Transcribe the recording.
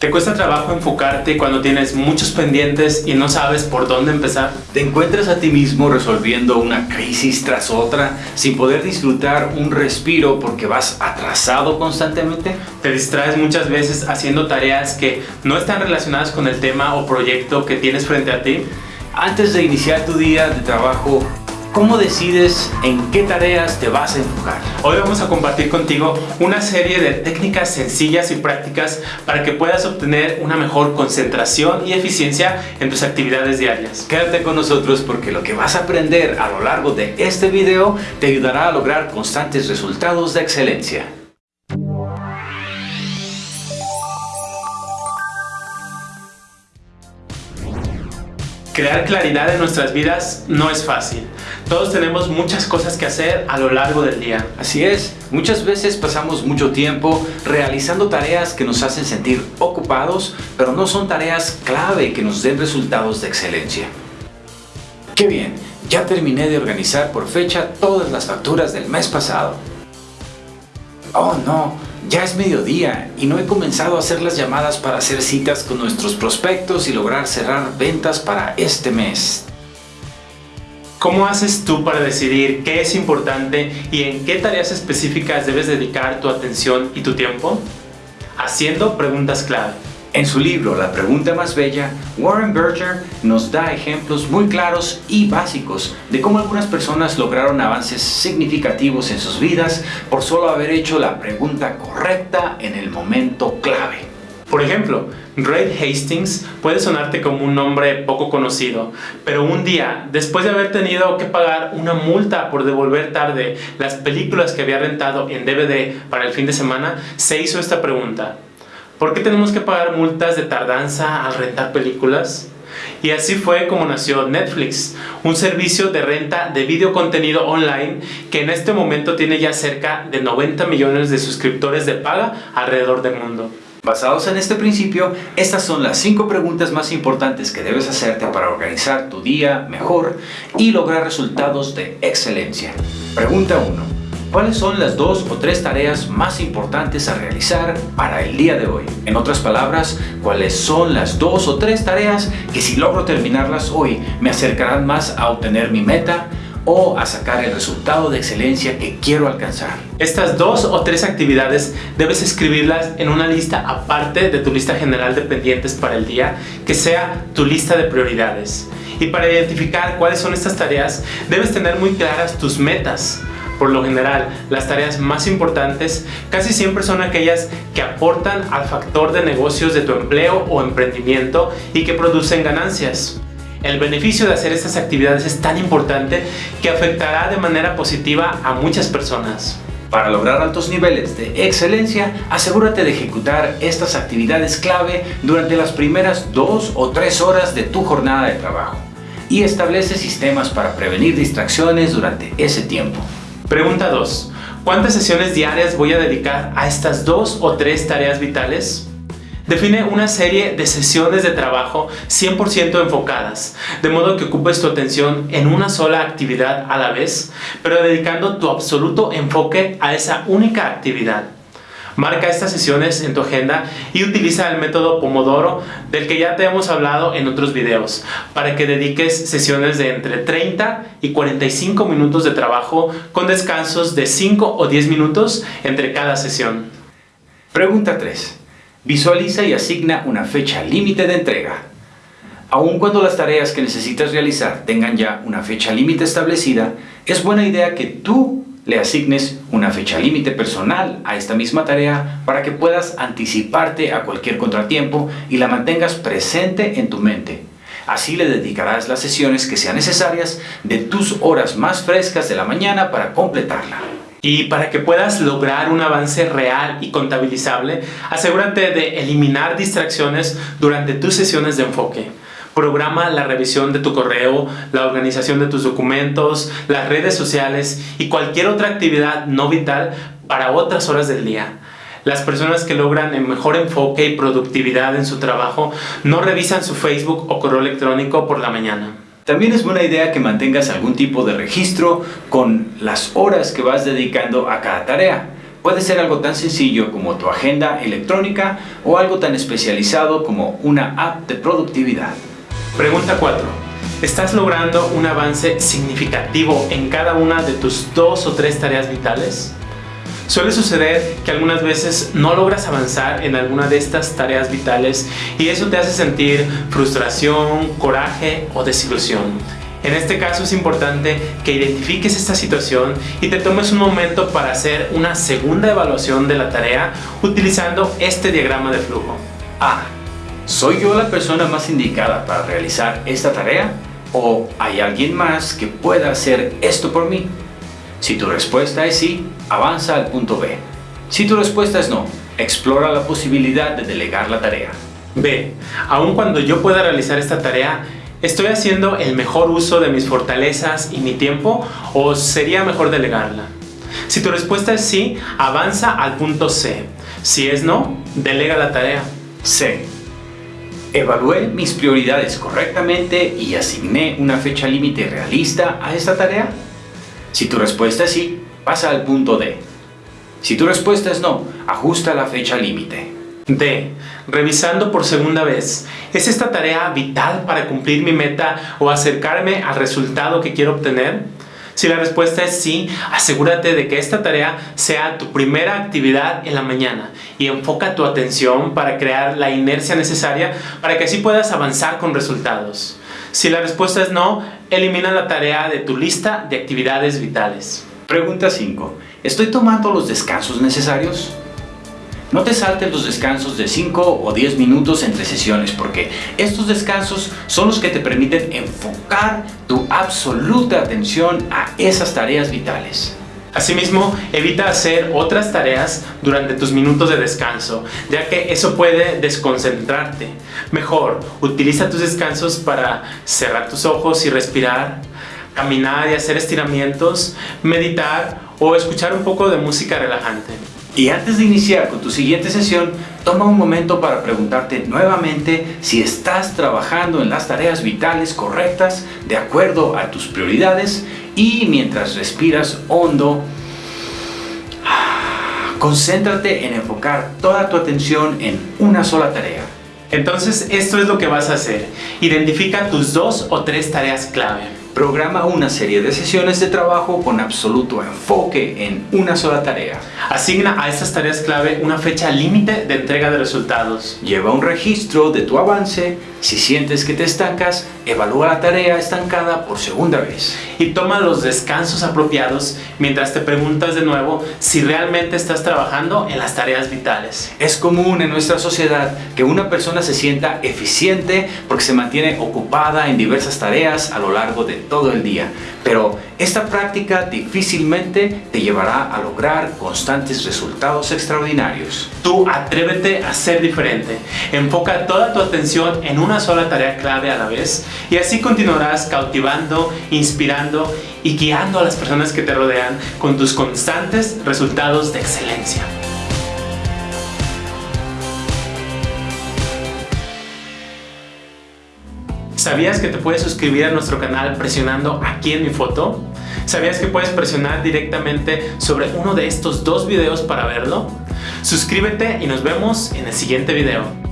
¿Te cuesta trabajo enfocarte cuando tienes muchos pendientes y no sabes por dónde empezar? ¿Te encuentras a ti mismo resolviendo una crisis tras otra sin poder disfrutar un respiro porque vas atrasado constantemente? ¿Te distraes muchas veces haciendo tareas que no están relacionadas con el tema o proyecto que tienes frente a ti? Antes de iniciar tu día de trabajo, ¿Cómo decides en qué tareas te vas a enfocar? Hoy vamos a compartir contigo una serie de técnicas sencillas y prácticas para que puedas obtener una mejor concentración y eficiencia en tus actividades diarias. Quédate con nosotros porque lo que vas a aprender a lo largo de este video te ayudará a lograr constantes resultados de excelencia. Crear claridad en nuestras vidas no es fácil. Todos tenemos muchas cosas que hacer a lo largo del día. Así es, muchas veces pasamos mucho tiempo realizando tareas que nos hacen sentir ocupados, pero no son tareas clave que nos den resultados de excelencia. ¡Qué bien! Ya terminé de organizar por fecha todas las facturas del mes pasado. ¡Oh no! Ya es mediodía y no he comenzado a hacer las llamadas para hacer citas con nuestros prospectos y lograr cerrar ventas para este mes. ¿Cómo haces tú para decidir qué es importante y en qué tareas específicas debes dedicar tu atención y tu tiempo? Haciendo preguntas clave. En su libro La pregunta más bella, Warren Berger nos da ejemplos muy claros y básicos de cómo algunas personas lograron avances significativos en sus vidas por solo haber hecho la pregunta correcta en el momento clave. Por ejemplo, Ray Hastings puede sonarte como un nombre poco conocido, pero un día, después de haber tenido que pagar una multa por devolver tarde las películas que había rentado en DVD para el fin de semana, se hizo esta pregunta. ¿Por qué tenemos que pagar multas de tardanza al rentar películas? Y así fue como nació Netflix, un servicio de renta de video contenido online que en este momento tiene ya cerca de 90 millones de suscriptores de paga alrededor del mundo. Basados en este principio, estas son las 5 preguntas más importantes que debes hacerte para organizar tu día mejor y lograr resultados de excelencia. Pregunta 1. ¿Cuáles son las dos o tres tareas más importantes a realizar para el día de hoy? En otras palabras, ¿cuáles son las dos o tres tareas que si logro terminarlas hoy me acercarán más a obtener mi meta o a sacar el resultado de excelencia que quiero alcanzar? Estas dos o tres actividades debes escribirlas en una lista aparte de tu lista general de pendientes para el día que sea tu lista de prioridades. Y para identificar cuáles son estas tareas, debes tener muy claras tus metas por lo general, las tareas más importantes casi siempre son aquellas que aportan al factor de negocios de tu empleo o emprendimiento y que producen ganancias. El beneficio de hacer estas actividades es tan importante que afectará de manera positiva a muchas personas. Para lograr altos niveles de excelencia, asegúrate de ejecutar estas actividades clave durante las primeras dos o tres horas de tu jornada de trabajo y establece sistemas para prevenir distracciones durante ese tiempo. Pregunta 2. ¿Cuántas sesiones diarias voy a dedicar a estas dos o tres tareas vitales? Define una serie de sesiones de trabajo 100% enfocadas, de modo que ocupes tu atención en una sola actividad a la vez, pero dedicando tu absoluto enfoque a esa única actividad. Marca estas sesiones en tu agenda y utiliza el método Pomodoro del que ya te hemos hablado en otros videos para que dediques sesiones de entre 30 y 45 minutos de trabajo con descansos de 5 o 10 minutos entre cada sesión. Pregunta 3. Visualiza y asigna una fecha límite de entrega. Aun cuando las tareas que necesitas realizar tengan ya una fecha límite establecida, es buena idea que tú le asignes una fecha límite personal a esta misma tarea para que puedas anticiparte a cualquier contratiempo y la mantengas presente en tu mente. Así le dedicarás las sesiones que sean necesarias de tus horas más frescas de la mañana para completarla. Y para que puedas lograr un avance real y contabilizable, asegúrate de eliminar distracciones durante tus sesiones de enfoque. Programa la revisión de tu correo, la organización de tus documentos, las redes sociales y cualquier otra actividad no vital para otras horas del día. Las personas que logran el mejor enfoque y productividad en su trabajo no revisan su Facebook o correo electrónico por la mañana. También es buena idea que mantengas algún tipo de registro con las horas que vas dedicando a cada tarea. Puede ser algo tan sencillo como tu agenda electrónica o algo tan especializado como una app de productividad. Pregunta 4. ¿Estás logrando un avance significativo en cada una de tus dos o tres tareas vitales? Suele suceder que algunas veces no logras avanzar en alguna de estas tareas vitales y eso te hace sentir frustración, coraje o desilusión. En este caso es importante que identifiques esta situación y te tomes un momento para hacer una segunda evaluación de la tarea utilizando este diagrama de flujo. A. ¿Soy yo la persona más indicada para realizar esta tarea? ¿O hay alguien más que pueda hacer esto por mí? Si tu respuesta es sí, avanza al punto B. Si tu respuesta es no, explora la posibilidad de delegar la tarea. B. Aun cuando yo pueda realizar esta tarea, ¿estoy haciendo el mejor uso de mis fortalezas y mi tiempo o sería mejor delegarla? Si tu respuesta es sí, avanza al punto C. Si es no, delega la tarea. C. ¿Evalué mis prioridades correctamente y asigné una fecha límite realista a esta tarea? Si tu respuesta es sí, pasa al punto D. Si tu respuesta es no, ajusta la fecha límite. D. Revisando por segunda vez. ¿Es esta tarea vital para cumplir mi meta o acercarme al resultado que quiero obtener? Si la respuesta es sí, asegúrate de que esta tarea sea tu primera actividad en la mañana y enfoca tu atención para crear la inercia necesaria para que así puedas avanzar con resultados. Si la respuesta es no, elimina la tarea de tu lista de actividades vitales. Pregunta 5. ¿Estoy tomando los descansos necesarios? No te saltes los descansos de 5 o 10 minutos entre sesiones porque estos descansos son los que te permiten enfocar tu absoluta atención a esas tareas vitales. Asimismo, evita hacer otras tareas durante tus minutos de descanso, ya que eso puede desconcentrarte. Mejor, utiliza tus descansos para cerrar tus ojos y respirar, caminar y hacer estiramientos, meditar o escuchar un poco de música relajante. Y antes de iniciar con tu siguiente sesión, toma un momento para preguntarte nuevamente si estás trabajando en las tareas vitales correctas de acuerdo a tus prioridades y mientras respiras hondo, concéntrate en enfocar toda tu atención en una sola tarea. Entonces esto es lo que vas a hacer. Identifica tus dos o tres tareas clave. Programa una serie de sesiones de trabajo con absoluto enfoque en una sola tarea. Asigna a estas tareas clave una fecha límite de entrega de resultados. Lleva un registro de tu avance. Si sientes que te estancas, evalúa la tarea estancada por segunda vez. Y toma los descansos apropiados mientras te preguntas de nuevo si realmente estás trabajando en las tareas vitales. Es común en nuestra sociedad que una persona se sienta eficiente porque se mantiene ocupada en diversas tareas a lo largo de todo el día. Pero esta práctica difícilmente te llevará a lograr constantes resultados extraordinarios. Tú atrévete a ser diferente. Enfoca toda tu atención en una sola tarea clave a la vez y así continuarás cautivando, inspirando y guiando a las personas que te rodean con tus constantes resultados de excelencia. ¿Sabías que te puedes suscribir a nuestro canal presionando aquí en mi foto? ¿Sabías que puedes presionar directamente sobre uno de estos dos videos para verlo? Suscríbete y nos vemos en el siguiente video.